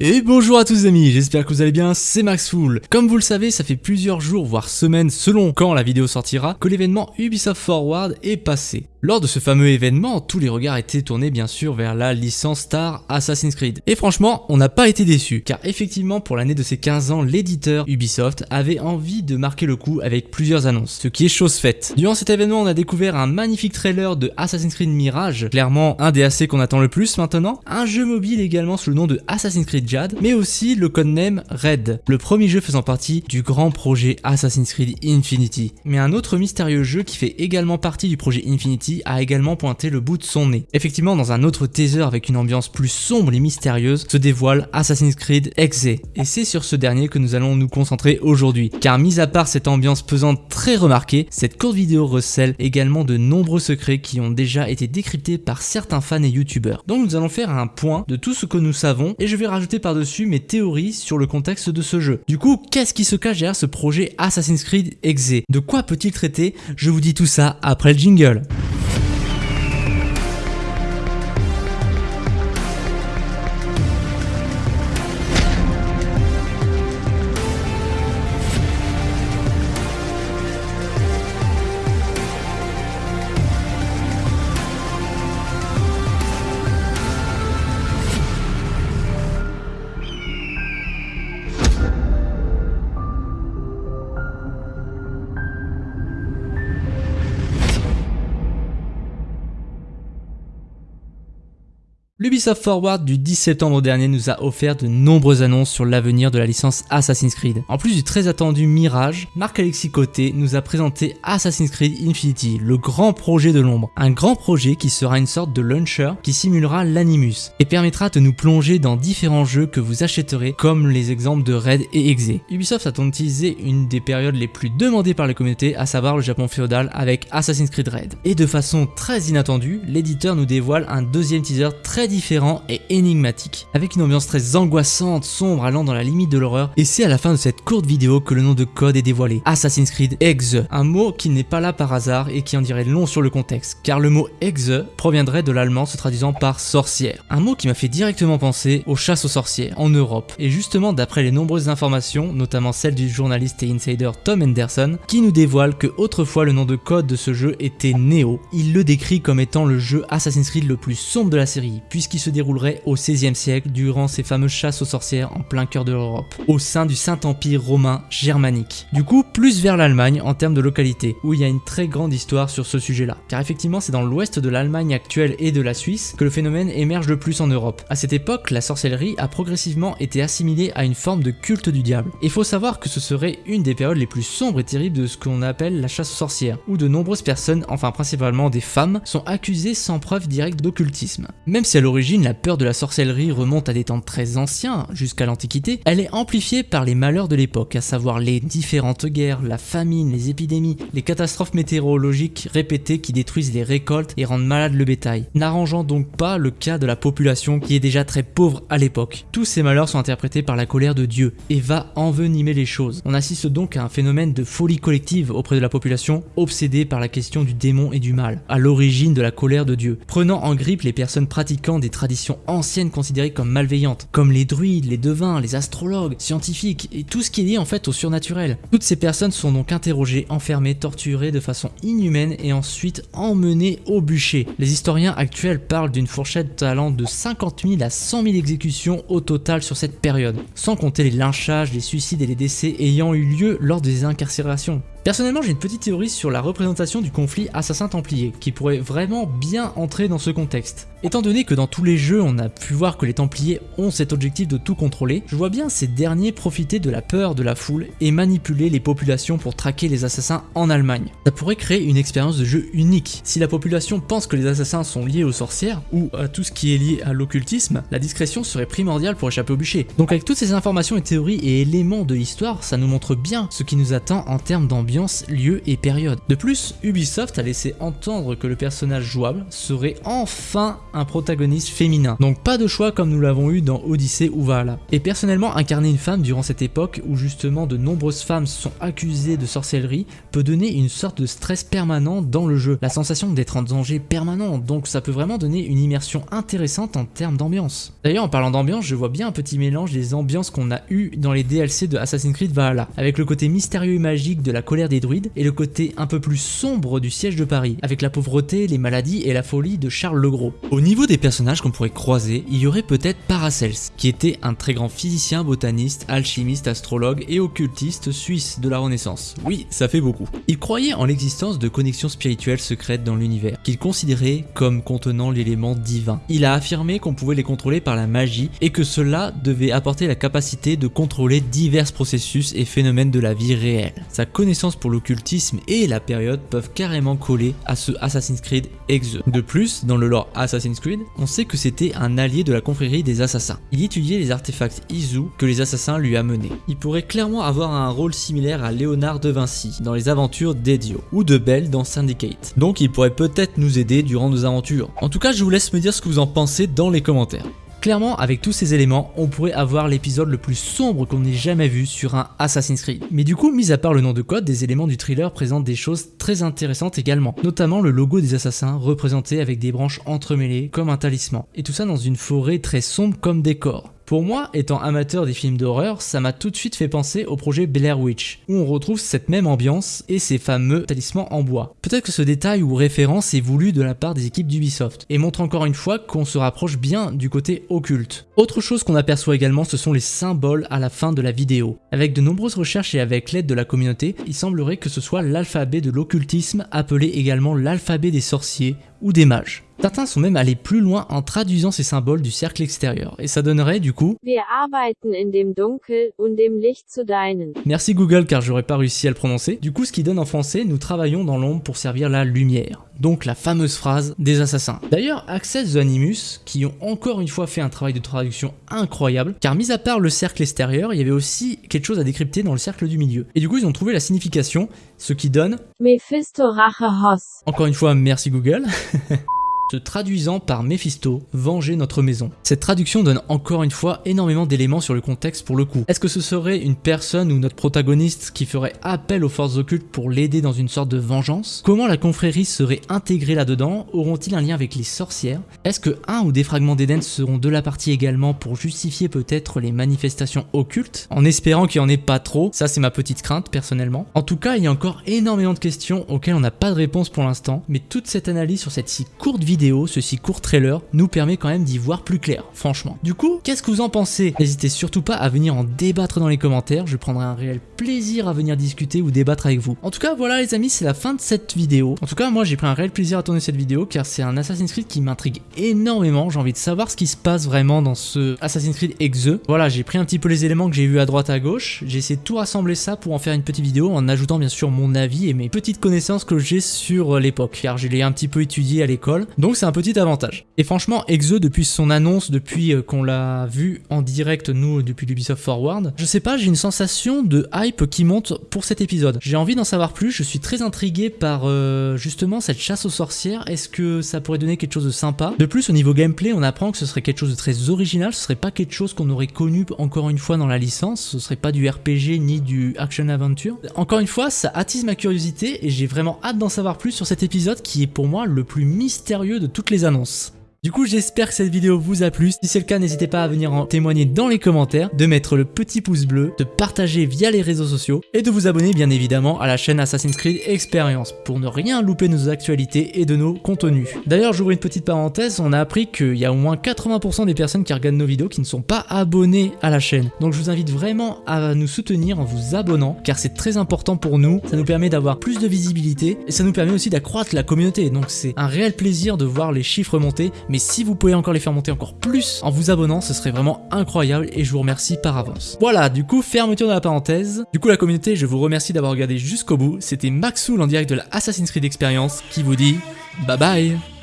Et bonjour à tous les amis, j'espère que vous allez bien, c'est Maxful. Comme vous le savez, ça fait plusieurs jours voire semaines selon quand la vidéo sortira que l'événement Ubisoft Forward est passé. Lors de ce fameux événement, tous les regards étaient tournés bien sûr vers la licence star Assassin's Creed. Et franchement, on n'a pas été déçus, car effectivement pour l'année de ses 15 ans, l'éditeur Ubisoft avait envie de marquer le coup avec plusieurs annonces, ce qui est chose faite. Durant cet événement, on a découvert un magnifique trailer de Assassin's Creed Mirage, clairement un des AC qu'on attend le plus maintenant, un jeu mobile également sous le nom de Assassin's Creed Jade, mais aussi le codename Red, le premier jeu faisant partie du grand projet Assassin's Creed Infinity. Mais un autre mystérieux jeu qui fait également partie du projet Infinity a également pointé le bout de son nez. Effectivement, dans un autre teaser avec une ambiance plus sombre et mystérieuse, se dévoile Assassin's Creed Exe. Et c'est sur ce dernier que nous allons nous concentrer aujourd'hui. Car mis à part cette ambiance pesante très remarquée, cette courte vidéo recèle également de nombreux secrets qui ont déjà été décryptés par certains fans et youtubeurs. Donc nous allons faire un point de tout ce que nous savons et je vais rajouter par-dessus mes théories sur le contexte de ce jeu. Du coup, qu'est-ce qui se cache derrière ce projet Assassin's Creed Exe? De quoi peut-il traiter? Je vous dis tout ça après le jingle. L'Ubisoft Forward du 10 septembre dernier nous a offert de nombreuses annonces sur l'avenir de la licence Assassin's Creed. En plus du très attendu Mirage, Marc-Alexis Côté nous a présenté Assassin's Creed Infinity, le grand projet de l'ombre. Un grand projet qui sera une sorte de launcher qui simulera l'Animus et permettra de nous plonger dans différents jeux que vous achèterez comme les exemples de Red et Exe. Ubisoft a utilisé une des périodes les plus demandées par la communauté, à savoir le Japon féodal avec Assassin's Creed Red. Et de façon très inattendue, l'éditeur nous dévoile un deuxième teaser très différent et énigmatique, avec une ambiance très angoissante, sombre, allant dans la limite de l'horreur, et c'est à la fin de cette courte vidéo que le nom de code est dévoilé, Assassin's Creed Exe, un mot qui n'est pas là par hasard et qui en dirait long sur le contexte, car le mot Exe proviendrait de l'allemand se traduisant par sorcière, un mot qui m'a fait directement penser aux chasses aux sorcières en Europe, et justement d'après les nombreuses informations, notamment celles du journaliste et insider Tom Henderson, qui nous dévoile que autrefois le nom de code de ce jeu était Neo, il le décrit comme étant le jeu Assassin's Creed le plus sombre de la série, puisqu'il se déroulerait au XVIe siècle durant ces fameuses chasses aux sorcières en plein cœur de l'Europe, au sein du Saint-Empire romain germanique. Du coup, plus vers l'Allemagne en termes de localité, où il y a une très grande histoire sur ce sujet-là. Car effectivement, c'est dans l'ouest de l'Allemagne actuelle et de la Suisse que le phénomène émerge le plus en Europe. À cette époque, la sorcellerie a progressivement été assimilée à une forme de culte du diable. Il faut savoir que ce serait une des périodes les plus sombres et terribles de ce qu'on appelle la chasse aux sorcières, où de nombreuses personnes, enfin principalement des femmes, sont accusées sans preuve directe d'occultisme. Même si à l'origine la peur de la sorcellerie remonte à des temps très anciens, jusqu'à l'Antiquité, elle est amplifiée par les malheurs de l'époque, à savoir les différentes guerres, la famine, les épidémies, les catastrophes météorologiques répétées qui détruisent les récoltes et rendent malade le bétail, n'arrangeant donc pas le cas de la population qui est déjà très pauvre à l'époque. Tous ces malheurs sont interprétés par la colère de Dieu et va envenimer les choses. On assiste donc à un phénomène de folie collective auprès de la population obsédée par la question du démon et du mal, à l'origine de la colère de Dieu, prenant en grippe les personnes pratiquant des traditions anciennes considérées comme malveillantes, comme les druides, les devins, les astrologues, scientifiques et tout ce qui est lié en fait au surnaturel. Toutes ces personnes sont donc interrogées, enfermées, torturées de façon inhumaine et ensuite emmenées au bûcher. Les historiens actuels parlent d'une fourchette allant de 50 000 à 100 000 exécutions au total sur cette période, sans compter les lynchages, les suicides et les décès ayant eu lieu lors des incarcérations. Personnellement, j'ai une petite théorie sur la représentation du conflit assassin-templier, qui pourrait vraiment bien entrer dans ce contexte. Étant donné que dans tous les jeux, on a pu voir que les Templiers ont cet objectif de tout contrôler, je vois bien ces derniers profiter de la peur de la foule et manipuler les populations pour traquer les assassins en Allemagne. Ça pourrait créer une expérience de jeu unique. Si la population pense que les assassins sont liés aux sorcières, ou à tout ce qui est lié à l'occultisme, la discrétion serait primordiale pour échapper au bûcher. Donc avec toutes ces informations et théories et éléments de l'histoire, ça nous montre bien ce qui nous attend en termes d'ambiance lieu et période. De plus, Ubisoft a laissé entendre que le personnage jouable serait enfin un protagoniste féminin, donc pas de choix comme nous l'avons eu dans Odyssey ou Valhalla. Et personnellement, incarner une femme durant cette époque où justement de nombreuses femmes sont accusées de sorcellerie peut donner une sorte de stress permanent dans le jeu, la sensation d'être en danger permanent, donc ça peut vraiment donner une immersion intéressante en termes d'ambiance. D'ailleurs en parlant d'ambiance, je vois bien un petit mélange des ambiances qu'on a eu dans les DLC de Assassin's Creed Valhalla, avec le côté mystérieux et magique de la des druides et le côté un peu plus sombre du siège de Paris, avec la pauvreté, les maladies et la folie de Charles le Gros. Au niveau des personnages qu'on pourrait croiser, il y aurait peut-être Paracels, qui était un très grand physicien, botaniste, alchimiste, astrologue et occultiste suisse de la Renaissance. Oui, ça fait beaucoup. Il croyait en l'existence de connexions spirituelles secrètes dans l'univers, qu'il considérait comme contenant l'élément divin. Il a affirmé qu'on pouvait les contrôler par la magie et que cela devait apporter la capacité de contrôler divers processus et phénomènes de la vie réelle. Sa connaissance pour l'occultisme et la période peuvent carrément coller à ce Assassin's Creed Exe. De plus, dans le lore Assassin's Creed, on sait que c'était un allié de la confrérie des assassins. Il étudiait les artefacts Izu que les assassins lui amenaient. Il pourrait clairement avoir un rôle similaire à Léonard de Vinci dans les aventures d'Edio ou de Belle dans Syndicate. Donc il pourrait peut-être nous aider durant nos aventures. En tout cas, je vous laisse me dire ce que vous en pensez dans les commentaires. Clairement, avec tous ces éléments, on pourrait avoir l'épisode le plus sombre qu'on ait jamais vu sur un Assassin's Creed. Mais du coup, mis à part le nom de code, des éléments du thriller présentent des choses très intéressantes également, notamment le logo des assassins représenté avec des branches entremêlées comme un talisman, et tout ça dans une forêt très sombre comme décor. Pour moi, étant amateur des films d'horreur, ça m'a tout de suite fait penser au projet Blair Witch, où on retrouve cette même ambiance et ces fameux talismans en bois. Peut-être que ce détail ou référence est voulu de la part des équipes d'Ubisoft, et montre encore une fois qu'on se rapproche bien du côté occulte. Autre chose qu'on aperçoit également, ce sont les symboles à la fin de la vidéo. Avec de nombreuses recherches et avec l'aide de la communauté, il semblerait que ce soit l'alphabet de l'occultisme, appelé également l'alphabet des sorciers ou des mages. Certains sont même allés plus loin en traduisant ces symboles du cercle extérieur, et ça donnerait du coup Wir arbeiten in dem Dunkel und dem Licht zu deinen. Merci Google car j'aurais pas réussi à le prononcer. Du coup ce qui donne en français, nous travaillons dans l'ombre pour servir la lumière. Donc la fameuse phrase des assassins. D'ailleurs, Access the Animus, qui ont encore une fois fait un travail de traduction incroyable, car mis à part le cercle extérieur, il y avait aussi quelque chose à décrypter dans le cercle du milieu. Et du coup ils ont trouvé la signification, ce qui donne... Encore une fois, merci Google. se traduisant par Mephisto, venger notre maison. Cette traduction donne encore une fois énormément d'éléments sur le contexte pour le coup. Est-ce que ce serait une personne ou notre protagoniste qui ferait appel aux forces occultes pour l'aider dans une sorte de vengeance? Comment la confrérie serait intégrée là-dedans? Auront-ils un lien avec les sorcières? Est-ce que un ou des fragments d'Éden seront de la partie également pour justifier peut-être les manifestations occultes? En espérant qu'il n'y en ait pas trop, ça c'est ma petite crainte personnellement. En tout cas, il y a encore énormément de questions auxquelles on n'a pas de réponse pour l'instant, mais toute cette analyse sur cette si courte vidéo vidéo, ce si court trailer, nous permet quand même d'y voir plus clair, franchement. Du coup, qu'est-ce que vous en pensez? N'hésitez surtout pas à venir en débattre dans les commentaires, je prendrai un réel plaisir à venir discuter ou débattre avec vous. En tout cas, voilà les amis, c'est la fin de cette vidéo. En tout cas, moi j'ai pris un réel plaisir à tourner cette vidéo car c'est un Assassin's Creed qui m'intrigue énormément, j'ai envie de savoir ce qui se passe vraiment dans ce Assassin's Creed Exe. Voilà, j'ai pris un petit peu les éléments que j'ai vus à droite à gauche, j'ai essayé de tout rassembler ça pour en faire une petite vidéo en ajoutant bien sûr mon avis et mes petites connaissances que j'ai sur l'époque car je l'ai un petit peu étudié à l'école. Donc c'est un petit avantage. Et franchement, Exe, depuis son annonce, depuis euh, qu'on l'a vu en direct, nous, depuis l'Ubisoft Forward, je sais pas, j'ai une sensation de hype qui monte pour cet épisode. J'ai envie d'en savoir plus, je suis très intrigué par euh, justement cette chasse aux sorcières. Est-ce que ça pourrait donner quelque chose de sympa? De plus, au niveau gameplay, on apprend que ce serait quelque chose de très original, ce serait pas quelque chose qu'on aurait connu encore une fois dans la licence, ce serait pas du RPG ni du action-aventure. Encore une fois, ça attise ma curiosité et j'ai vraiment hâte d'en savoir plus sur cet épisode qui est pour moi le plus mystérieux de toutes les annonces. Du coup, j'espère que cette vidéo vous a plu. Si c'est le cas, n'hésitez pas à venir en témoigner dans les commentaires, de mettre le petit pouce bleu, de partager via les réseaux sociaux et de vous abonner bien évidemment à la chaîne Assassin's Creed Experience pour ne rien louper de nos actualités et de nos contenus. D'ailleurs, j'ouvre une petite parenthèse, on a appris qu'il y a au moins 80% des personnes qui regardent nos vidéos qui ne sont pas abonnées à la chaîne. Donc je vous invite vraiment à nous soutenir en vous abonnant car c'est très important pour nous, ça nous permet d'avoir plus de visibilité et ça nous permet aussi d'accroître la communauté. Donc c'est un réel plaisir de voir les chiffres monter mais si vous pouvez encore les faire monter encore plus en vous abonnant, ce serait vraiment incroyable et je vous remercie par avance. Voilà, du coup, fermeture de la parenthèse. Du coup, la communauté, je vous remercie d'avoir regardé jusqu'au bout. C'était Maxoul en direct de la Assassin's Creed Experience qui vous dit bye bye